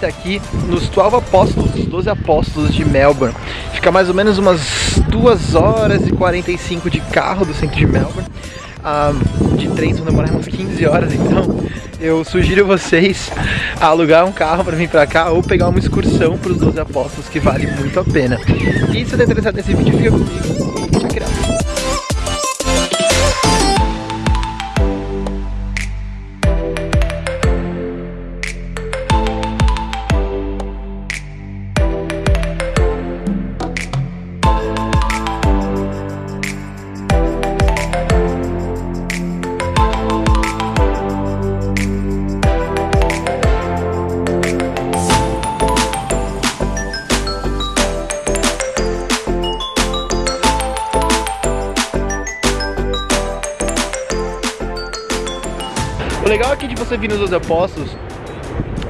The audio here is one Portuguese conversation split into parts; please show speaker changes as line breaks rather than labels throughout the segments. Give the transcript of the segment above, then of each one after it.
vocês Hoje a gente tá aqui nos 12 Apóstolos, os 12 Apóstolos de Melbourne. Fica mais ou menos umas 2 horas e 45 de carro do centro de Melbourne. Ah, De trem vão demorar umas 15 horas, então eu sugiro vocês alugar um carro pra vir pra cá Ou pegar uma excursão pros 12 Apóstolos, que vale muito a pena. E se você tá interessado nesse vídeo, fica comigo. E check O legal aqui de você vir nos Doze Apóstolos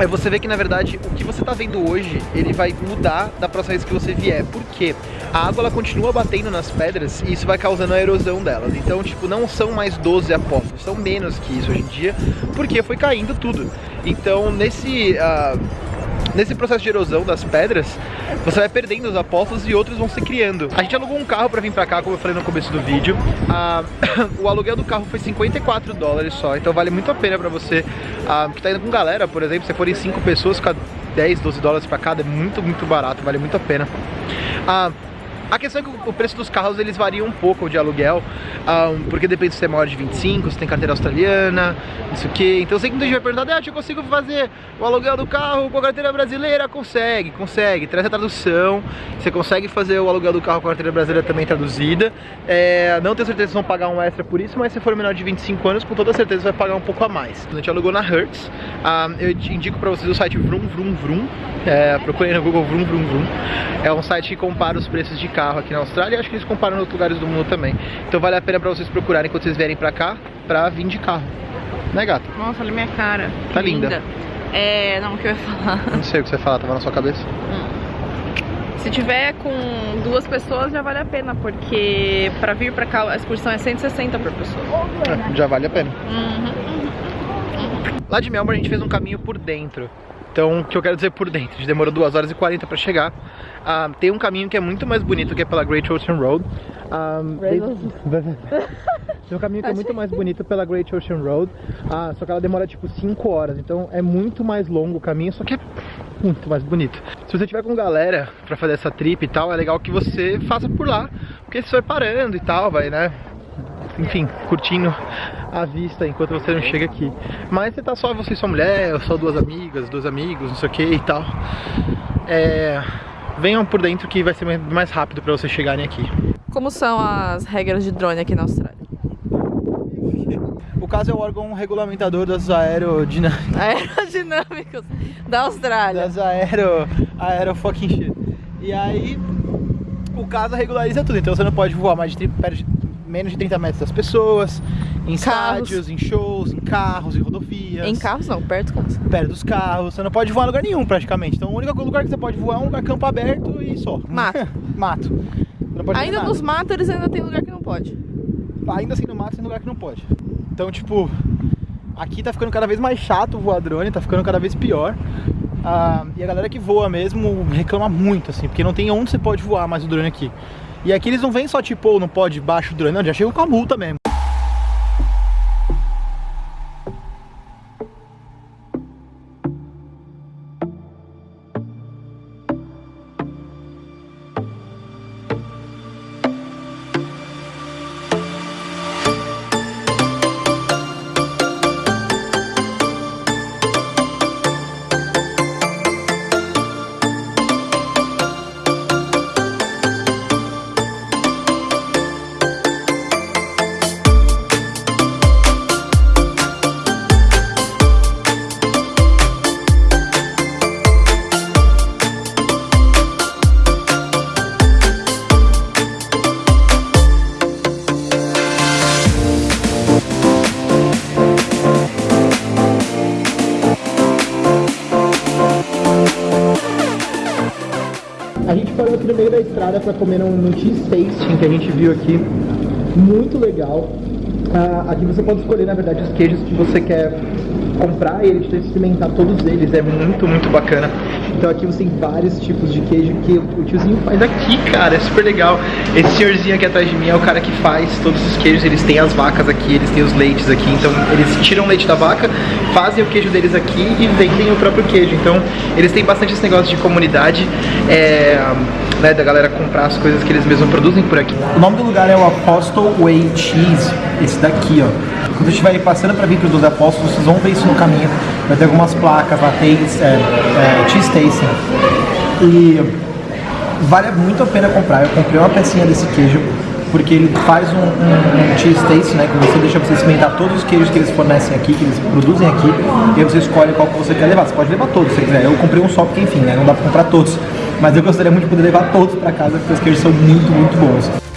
é você ver que na verdade o que você está vendo hoje ele vai mudar da próxima vez que você vier. Por quê? A água ela continua batendo nas pedras e isso vai causando a erosão delas. Então, tipo, não são mais 12 apóstolos, são menos que isso hoje em dia, porque foi caindo tudo. Então, nesse. Uh Nesse processo de erosão das pedras, você vai perdendo os apóstolos e outros vão se criando. A gente alugou um carro para vir para cá, como eu falei no começo do vídeo. Ah, o aluguel do carro foi 54 dólares só, então vale muito a pena para você ah, que tá indo com galera, por exemplo, se forem 5 pessoas, fica 10, 12 dólares para cada, é muito, muito barato, vale muito a pena. Ah, a questão é que o preço dos carros eles variam um pouco de aluguel, um, porque depende se você é maior de 25, se tem carteira australiana, isso que. Então sei que muita gente vai perguntar, ah, eu consigo fazer o aluguel do carro com a carteira brasileira? Consegue, consegue, traz a tradução, você consegue fazer o aluguel do carro com a carteira brasileira também traduzida. É, não tenho certeza se vão pagar um extra por isso, mas se for menor de 25 anos, com toda certeza vai pagar um pouco a mais. A gente alugou na Hertz, um, eu indico pra vocês o site Vroom Vroom Vroom, é, no Google Vroom Vroom Vroom. É um site que compara os preços de carro carro aqui na Austrália e acho que eles comparam em outros lugares do mundo também. Então vale a pena pra vocês procurarem quando vocês vierem pra cá, pra vir de carro. Né, gata?
Nossa, olha minha cara.
Tá linda. linda.
É, não, o que eu ia falar?
Não sei o que você ia falar, tava na sua cabeça. Hum.
Se tiver com duas pessoas já vale a pena, porque pra vir pra cá a excursão é 160 por pessoa.
É, já vale a pena. Uhum, uhum, uhum. Lá de Melbourne a gente fez um caminho por dentro. Então, o que eu quero dizer por dentro? A gente demorou 2 horas e 40 para chegar. Uh, tem um caminho que é muito mais bonito, que é pela Great Ocean Road. Um, tem um caminho que é muito mais bonito pela Great Ocean Road, uh, só que ela demora tipo 5 horas, então é muito mais longo o caminho, só que é muito mais bonito. Se você tiver com galera pra fazer essa trip e tal, é legal que você faça por lá, porque você vai parando e tal, vai, né, enfim, curtindo a vista enquanto você não chega aqui. Mas você tá só você e sua mulher, ou só duas amigas, dois amigos, não sei o que e tal. É... Venham por dentro que vai ser mais rápido para vocês chegarem aqui.
Como são as regras de drone aqui na Austrália?
O caso é o órgão regulamentador das aerodinâmicas.
Aerodinâmicos da Austrália.
Das aero... aero fucking shit. E aí, o caso regulariza tudo. Então você não pode voar mais de menos de 30 metros das pessoas, em carros. estádios, em shows, em carros, em rodovias.
Em carros não, perto dos carros.
Perto dos carros, você não pode voar em lugar nenhum praticamente. Então o único lugar que você pode voar é um lugar campo aberto e só.
Mato.
mato.
Ainda nos matos eles ainda tem lugar que não pode.
Ainda assim no mato tem lugar que não pode. Então tipo, aqui tá ficando cada vez mais chato voar drone, tá ficando cada vez pior. Ah, e a galera que voa mesmo reclama muito, assim, porque não tem onde você pode voar mais o drone aqui. E aqui eles não vêm só tipo, não pode baixo drone, não, já chegam com a multa mesmo. No meio da estrada para comer num, num cheese que a gente viu aqui. Muito legal. Ah, aqui você pode escolher, na verdade, os queijos que você quer comprar e ele te experimentar todos eles. É muito, muito bacana. Então aqui você tem vários tipos de queijo que o tiozinho faz aqui, cara. É super legal. Esse senhorzinho aqui atrás de mim é o cara que faz todos os queijos. Eles têm as vacas aqui, eles têm os leites aqui. Então eles tiram o leite da vaca, fazem o queijo deles aqui e vendem o próprio queijo. Então eles têm bastante esse negócio de comunidade. É, né, da galera comprar as coisas que eles mesmos produzem por aqui.
O nome do lugar é o Apostle Way Cheese, esse daqui, ó. Quando você estiver passando para vir para os Apóstolos, vocês vão ver isso no caminho. Vai ter algumas placas lá, tem é, é, Cheese Tasting. E vale muito a pena comprar. Eu comprei uma pecinha desse queijo porque ele faz um, um, um cheese taste, né? Que você deixa você experimentar todos os queijos que eles fornecem aqui, que eles produzem aqui, e aí você escolhe qual que você quer levar. Você pode levar todos se quiser. Eu comprei um só porque, enfim, né? Não dá pra comprar todos. Mas eu gostaria muito de poder levar todos para casa, porque os queijos são muito, muito bons.